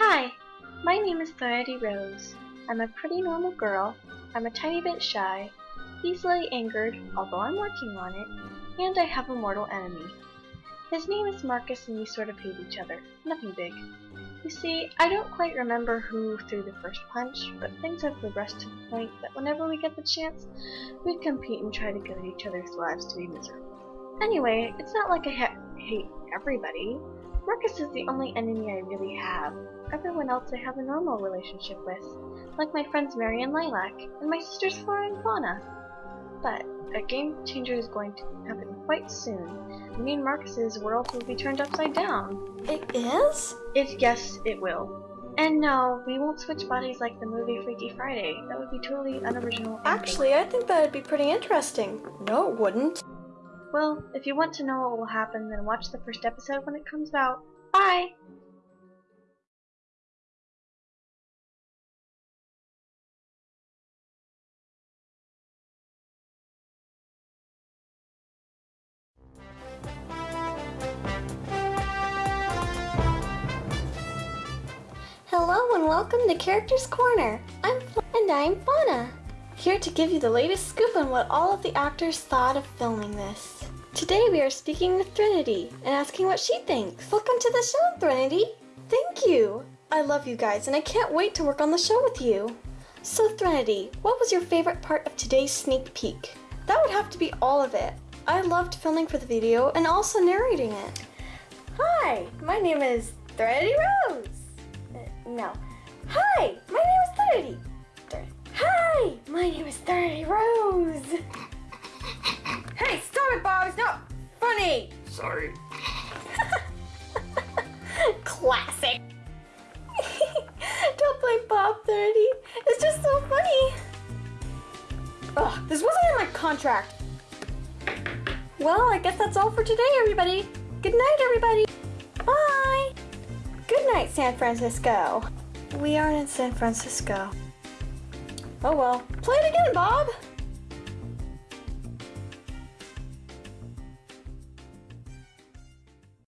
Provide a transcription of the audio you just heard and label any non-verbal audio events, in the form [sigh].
Hi, my name is Threnody Rose. I'm a pretty normal girl. I'm a tiny bit shy, easily angered, although I'm working on it, and I have a mortal enemy. His name is Marcus and we sort of hate each other. Nothing big. You see, I don't quite remember who threw the first punch, but things have progressed to the point that whenever we get the chance, we compete and try to get each other's lives to be miserable. Anyway, it's not like I ha hate everybody. Marcus is the only enemy I really have. Everyone else I have a normal relationship with, like my friends Mary and Lilac, and my sisters Flora and Fauna. But a game changer is going to happen quite soon. Me and Marcus's world will be turned upside down. It is? It yes, it will. And no, we won't switch bodies like the movie Freaky Friday. That would be totally unoriginal. Actually, I think that would be pretty interesting. No, it wouldn't. Well, if you want to know what will happen, then watch the first episode when it comes out. Bye! Hello and welcome to Characters Corner. I'm Fla- and I'm Fauna. Here to give you the latest scoop on what all of the actors thought of filming this. Today we are speaking with Threnody and asking what she thinks. Welcome to the show, Threnody. Thank you. I love you guys and I can't wait to work on the show with you. So Threnody, what was your favorite part of today's sneak peek? That would have to be all of it. I loved filming for the video and also narrating it. Hi, my name is Threnody Rose. Uh, no. Hi, my name is Threnody. Thir- Hi, my name is Threnody Rose. Hey, stop it, Bob! It's not funny! Sorry. [laughs] Classic. [laughs] Don't blame Bob, Threnody. It's just so funny. Ugh, this wasn't in my contract. Well, I guess that's all for today, everybody. Good night, everybody. Bye. Good night, San Francisco. We aren't in San Francisco. Oh well. Play it again, Bob.